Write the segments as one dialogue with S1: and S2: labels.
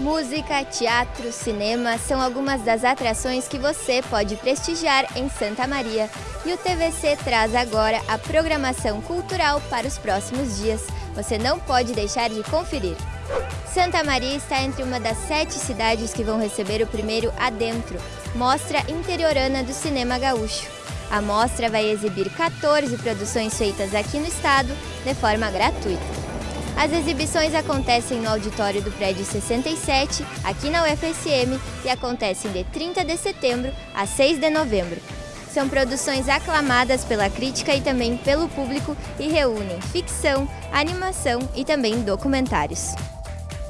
S1: Música, teatro, cinema são algumas das atrações que você pode prestigiar em Santa Maria. E o TVC traz agora a programação cultural para os próximos dias. Você não pode deixar de conferir. Santa Maria está entre uma das sete cidades que vão receber o primeiro Adentro, Mostra Interiorana do Cinema Gaúcho. A mostra vai exibir 14 produções feitas aqui no estado de forma gratuita. As exibições acontecem no auditório do prédio 67, aqui na UFSM, e acontecem de 30 de setembro a 6 de novembro. São produções aclamadas pela crítica e também pelo público e reúnem ficção, animação e também documentários.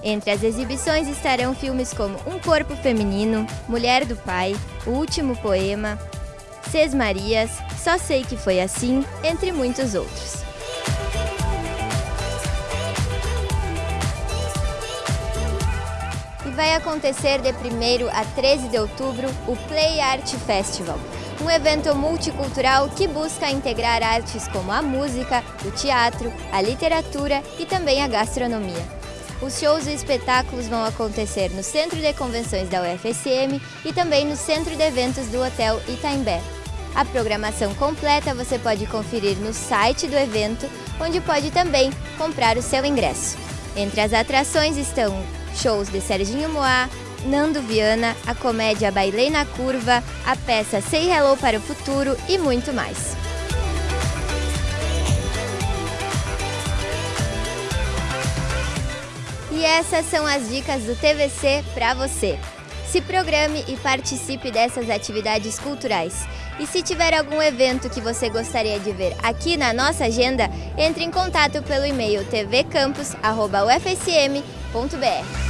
S1: Entre as exibições estarão filmes como Um Corpo Feminino, Mulher do Pai, O Último Poema, Ses Marias, Só Sei Que Foi Assim, entre muitos outros. Vai acontecer de 1 a 13 de outubro o Play Art Festival, um evento multicultural que busca integrar artes como a música, o teatro, a literatura e também a gastronomia. Os shows e espetáculos vão acontecer no Centro de Convenções da UFSM e também no Centro de Eventos do Hotel Itaimbé. A programação completa você pode conferir no site do evento, onde pode também comprar o seu ingresso. Entre as atrações estão shows de Serginho Moá, Nando Viana, a comédia Bailei na Curva, a peça Say Hello para o Futuro e muito mais. E essas são as dicas do TVC para você. Se programe e participe dessas atividades culturais. E se tiver algum evento que você gostaria de ver aqui na nossa agenda, entre em contato pelo e-mail tvcampus.ufsm.br.